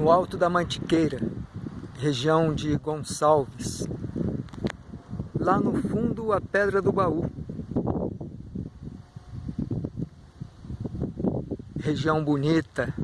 no alto da Mantiqueira, região de Gonçalves. Lá no fundo, a Pedra do Baú. Região bonita,